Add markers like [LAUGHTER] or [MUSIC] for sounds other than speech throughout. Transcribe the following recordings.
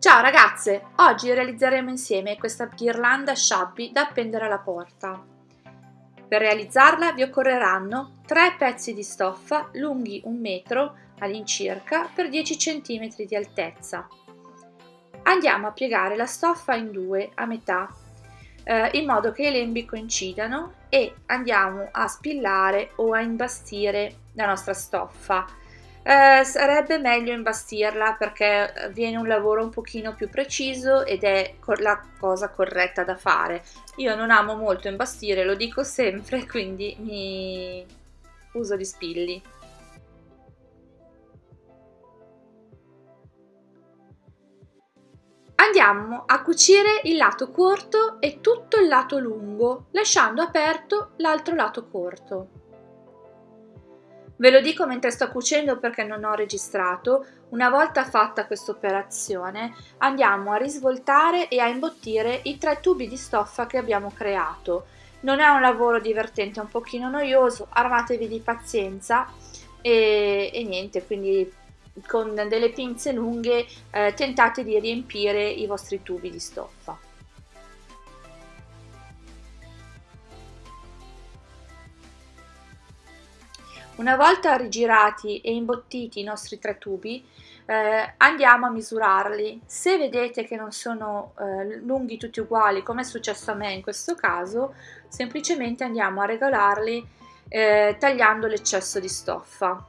Ciao ragazze! Oggi realizzeremo insieme questa ghirlanda sciabbi da appendere alla porta. Per realizzarla vi occorreranno 3 pezzi di stoffa lunghi 1 metro all'incirca per 10 cm di altezza. Andiamo a piegare la stoffa in due a metà eh, in modo che i lembi coincidano e andiamo a spillare o a imbastire la nostra stoffa eh, sarebbe meglio imbastirla perché viene un lavoro un pochino più preciso ed è la cosa corretta da fare. Io non amo molto imbastire, lo dico sempre, [LAUGHS] quindi mi uso gli spilli. Andiamo a cucire il lato corto e tutto il lato lungo, lasciando aperto l'altro lato corto. Ve lo dico mentre sto cucendo perché non ho registrato, una volta fatta questa operazione andiamo a risvoltare e a imbottire i tre tubi di stoffa che abbiamo creato. Non è un lavoro divertente, è un pochino noioso, armatevi di pazienza e, e niente, quindi con delle pinze lunghe eh, tentate di riempire i vostri tubi di stoffa. Una volta rigirati e imbottiti i nostri tre tubi, eh, andiamo a misurarli. Se vedete che non sono eh, lunghi tutti uguali, come è successo a me in questo caso, semplicemente andiamo a regolarli eh, tagliando l'eccesso di stoffa.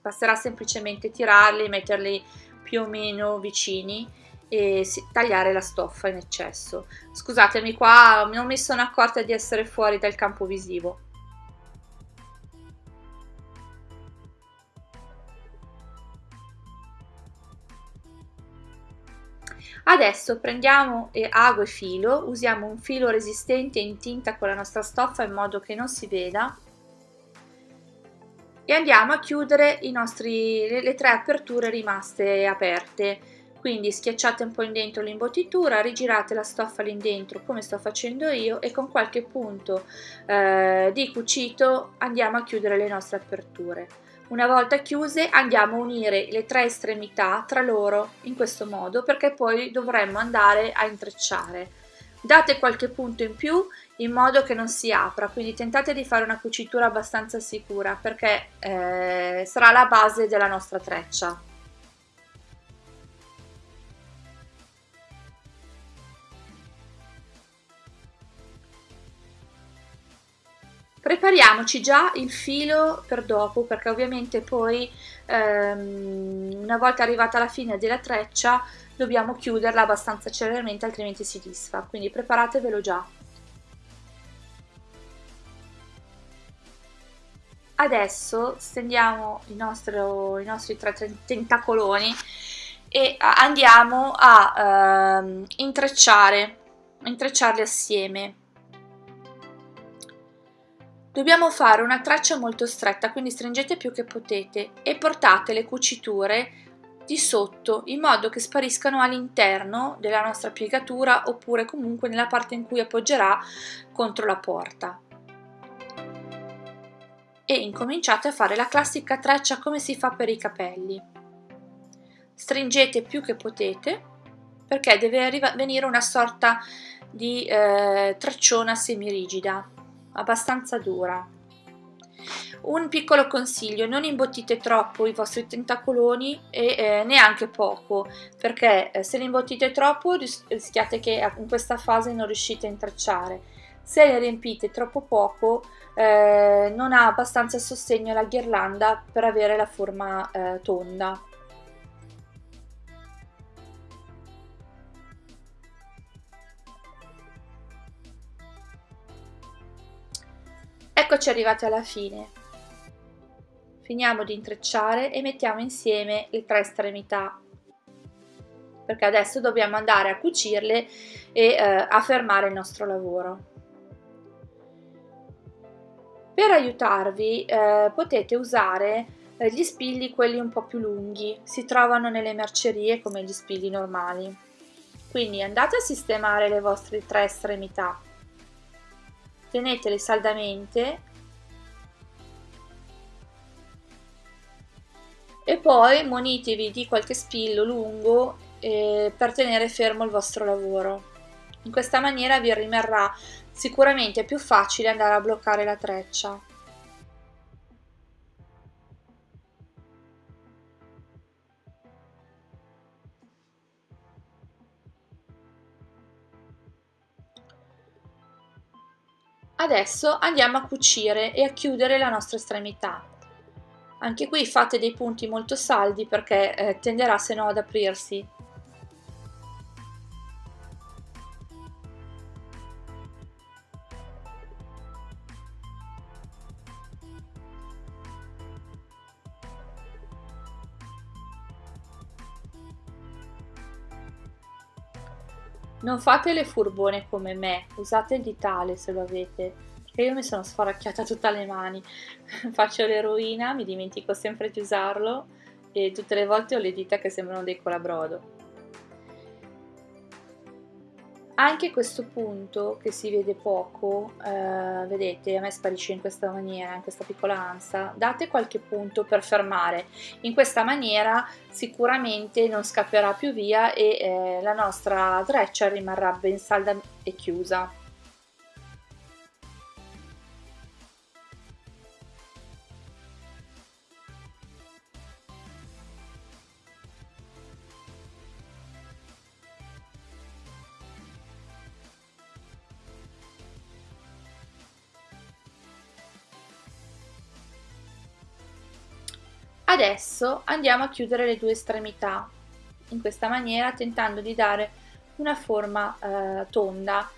Basterà semplicemente tirarli, metterli più o meno vicini e tagliare la stoffa in eccesso. Scusatemi qua, non mi sono accorta di essere fuori dal campo visivo. Adesso prendiamo ago e filo, usiamo un filo resistente in tinta con la nostra stoffa in modo che non si veda e andiamo a chiudere nostri, le, le tre aperture rimaste aperte quindi schiacciate un po' in dentro l'imbottitura, rigirate la stoffa lì dentro come sto facendo io e con qualche punto eh, di cucito andiamo a chiudere le nostre aperture. Una volta chiuse andiamo a unire le tre estremità tra loro in questo modo perché poi dovremmo andare a intrecciare. Date qualche punto in più in modo che non si apra, quindi tentate di fare una cucitura abbastanza sicura perché eh, sarà la base della nostra treccia. Prepariamoci già il filo per dopo perché ovviamente poi ehm, una volta arrivata alla fine della treccia dobbiamo chiuderla abbastanza celermente altrimenti si disfa, quindi preparatevelo già. Adesso stendiamo il nostro, i nostri tre tentacoloni e andiamo a ehm, intrecciare, intrecciarli assieme Dobbiamo fare una traccia molto stretta, quindi stringete più che potete e portate le cuciture di sotto in modo che spariscano all'interno della nostra piegatura oppure comunque nella parte in cui appoggerà contro la porta. E incominciate a fare la classica traccia come si fa per i capelli. Stringete più che potete perché deve venire una sorta di eh, tracciona semirigida abbastanza dura. Un piccolo consiglio, non imbottite troppo i vostri tentacoloni e eh, neanche poco, perché eh, se li imbottite troppo rischiate che in questa fase non riuscite a intrecciare. Se li riempite troppo poco eh, non ha abbastanza sostegno la ghirlanda per avere la forma eh, tonda. Eccoci arrivati alla fine. Finiamo di intrecciare e mettiamo insieme le tre estremità perché adesso dobbiamo andare a cucirle e eh, a fermare il nostro lavoro. Per aiutarvi eh, potete usare eh, gli spilli quelli un po' più lunghi, si trovano nelle mercerie come gli spilli normali. Quindi andate a sistemare le vostre tre estremità tenetele saldamente e poi munitevi di qualche spillo lungo eh, per tenere fermo il vostro lavoro. In questa maniera vi rimarrà sicuramente più facile andare a bloccare la treccia. Adesso andiamo a cucire e a chiudere la nostra estremità. Anche qui fate dei punti molto saldi perché eh, tenderà se no ad aprirsi. Non fate le furbone come me, usate il ditale se lo avete, perché io mi sono sfaracchiata tutte le mani. [LAUGHS] Faccio l'eroina, mi dimentico sempre di usarlo e tutte le volte ho le dita che sembrano dei colabrodo. Anche questo punto che si vede poco, eh, vedete, a me sparisce in questa maniera, in questa piccola ansa, date qualche punto per fermare. In questa maniera sicuramente non scapperà più via e eh, la nostra treccia rimarrà ben salda e chiusa. Adesso andiamo a chiudere le due estremità, in questa maniera tentando di dare una forma eh, tonda.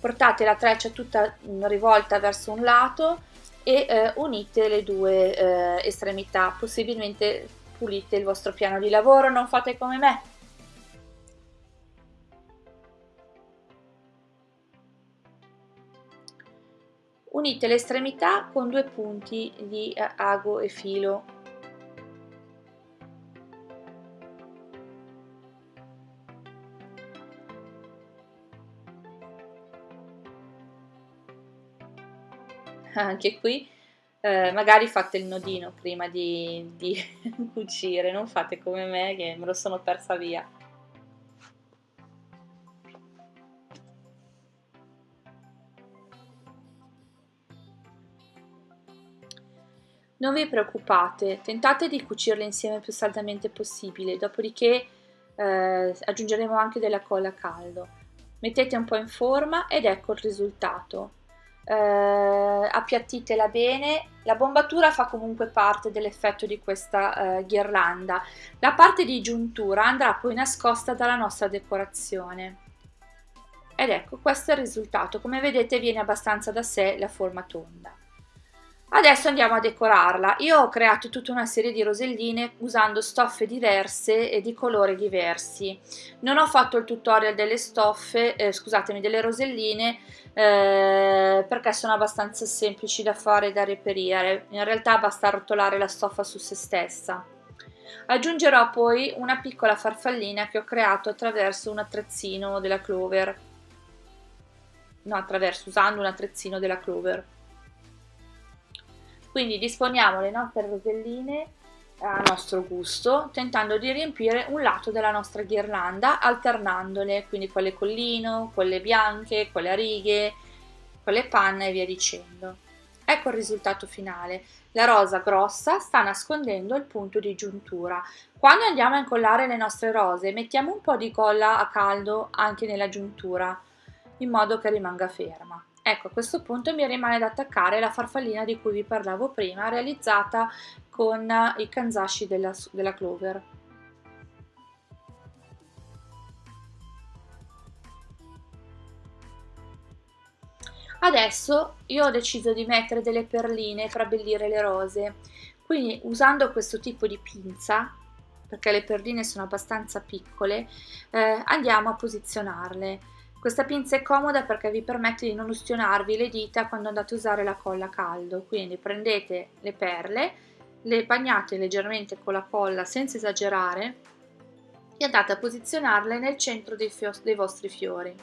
Portate la treccia tutta rivolta verso un lato e eh, unite le due eh, estremità, possibilmente pulite il vostro piano di lavoro, non fate come me. Unite le estremità con due punti di eh, ago e filo [LAUGHS] anche qui eh, magari fate il nodino prima di, di [LAUGHS] cucire, non fate come me che me lo sono persa via. Non vi preoccupate, tentate di cucirle insieme più saldamente possibile, dopodiché eh, aggiungeremo anche della colla a caldo. Mettete un po' in forma ed ecco il risultato eh, appiattitela bene, la bombatura fa comunque parte dell'effetto di questa eh, ghirlanda, la parte di giuntura andrà poi nascosta dalla nostra decorazione. Ed ecco, questo è il risultato, come vedete viene abbastanza da sé la forma tonda. Adesso andiamo a decorarla. Io ho creato tutta una serie di roselline usando stoffe diverse e di colori diversi. Non ho fatto il tutorial delle stoffe, eh, scusatemi, delle roselline eh, perché sono abbastanza semplici da fare e da reperire. In realtà basta rotolare la stoffa su se stessa. Aggiungerò poi una piccola farfallina che ho creato attraverso un attrezzino della Clover. No, attraverso, usando un attrezzino della Clover. Quindi disponiamo le nostre roselline a nostro gusto, tentando di riempire un lato della nostra ghirlanda alternandole, quindi quelle con lino, quelle bianche, quelle a righe, quelle panna e via dicendo. Ecco il risultato finale. La rosa grossa sta nascondendo il punto di giuntura. Quando andiamo a incollare le nostre rose mettiamo un po' di colla a caldo anche nella giuntura in modo che rimanga ferma. Ecco, a questo punto mi rimane da attaccare la farfallina di cui vi parlavo prima, realizzata con i kanzashi della, della Clover. Adesso io ho deciso di mettere delle perline per abbellire le rose, quindi usando questo tipo di pinza, perché le perline sono abbastanza piccole, eh, andiamo a posizionarle. Questa pinza è comoda perché vi permette di non ustionarvi le dita quando andate a usare la colla a caldo, quindi prendete le perle, le bagnate leggermente con la colla senza esagerare e andate a posizionarle nel centro dei, dei vostri fiori.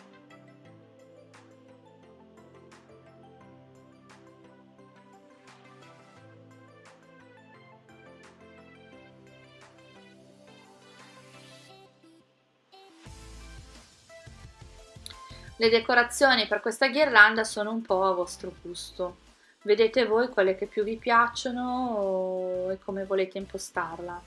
Le decorazioni per questa ghirlanda sono un po' a vostro gusto. Vedete voi quelle che più vi piacciono e come volete impostarla.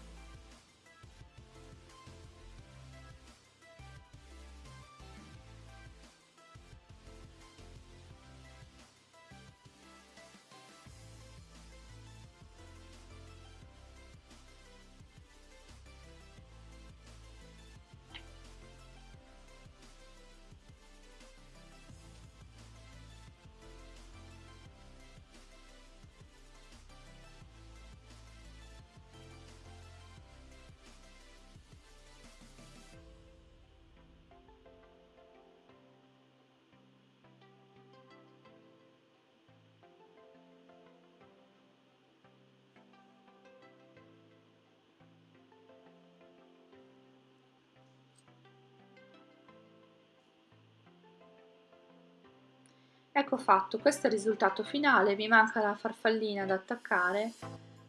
Ecco fatto, questo è il risultato finale, mi manca la farfallina da attaccare,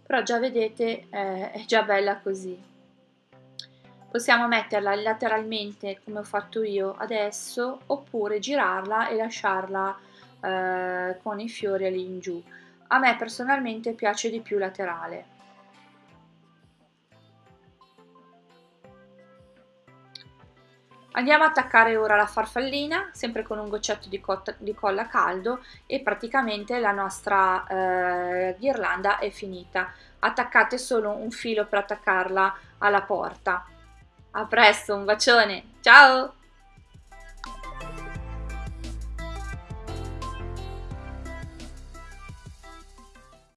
però già vedete eh, è già bella così. Possiamo metterla lateralmente come ho fatto io adesso, oppure girarla e lasciarla eh, con i fiori lì in giù. A me personalmente piace di più laterale. Andiamo a attaccare ora la farfallina, sempre con un goccetto di, di colla caldo e praticamente la nostra eh, ghirlanda è finita. Attaccate solo un filo per attaccarla alla porta. A presto, un bacione, ciao!